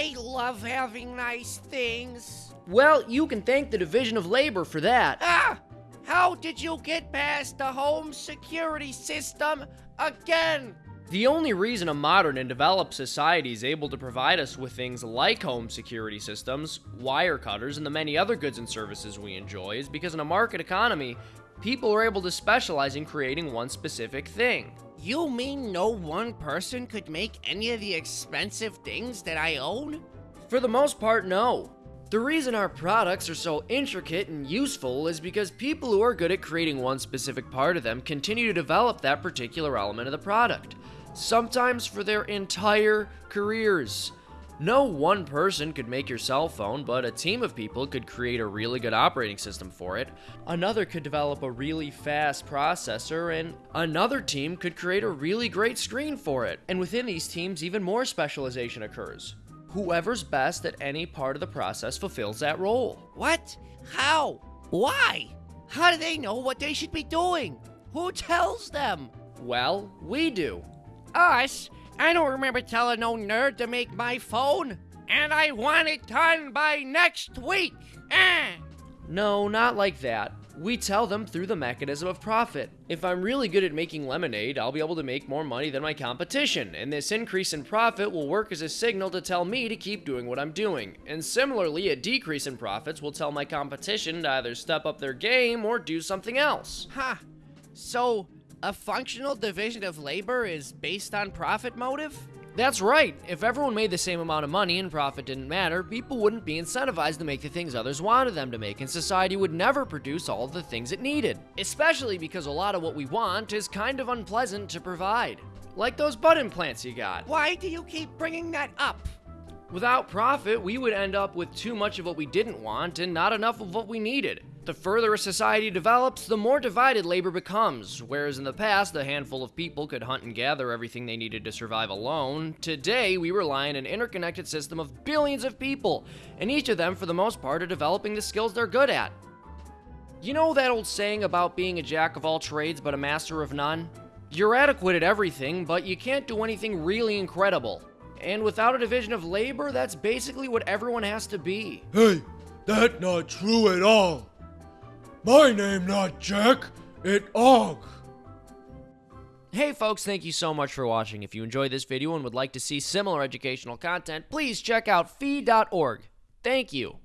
I love having nice things. Well, you can thank the Division of Labor for that. Ah! How did you get past the home security system again? The only reason a modern and developed society is able to provide us with things like home security systems, wire cutters, and the many other goods and services we enjoy is because in a market economy, people are able to specialize in creating one specific thing. You mean no one person could make any of the expensive things that I own? For the most part, no. The reason our products are so intricate and useful is because people who are good at creating one specific part of them continue to develop that particular element of the product sometimes for their entire careers. No one person could make your cell phone, but a team of people could create a really good operating system for it. Another could develop a really fast processor, and another team could create a really great screen for it. And within these teams, even more specialization occurs. Whoever's best at any part of the process fulfills that role. What? How? Why? How do they know what they should be doing? Who tells them? Well, we do. Us? I don't remember telling no nerd to make my phone. And I want it done by next week. Eh. No, not like that. We tell them through the mechanism of profit. If I'm really good at making lemonade, I'll be able to make more money than my competition, and this increase in profit will work as a signal to tell me to keep doing what I'm doing. And similarly, a decrease in profits will tell my competition to either step up their game or do something else. Huh. So, a functional division of labor is based on profit motive? That's right. If everyone made the same amount of money and profit didn't matter, people wouldn't be incentivized to make the things others wanted them to make, and society would never produce all of the things it needed. Especially because a lot of what we want is kind of unpleasant to provide. Like those butt implants you got. Why do you keep bringing that up? Without profit, we would end up with too much of what we didn't want and not enough of what we needed. The further a society develops, the more divided labor becomes. Whereas in the past, a handful of people could hunt and gather everything they needed to survive alone, today we rely on an interconnected system of billions of people, and each of them, for the most part, are developing the skills they're good at. You know that old saying about being a jack of all trades but a master of none? You're adequate at everything, but you can't do anything really incredible. And without a division of labor, that's basically what everyone has to be. Hey, that's not true at all. My name not Jack, it Og. Hey folks, thank you so much for watching. If you enjoyed this video and would like to see similar educational content, please check out fee.org. Thank you.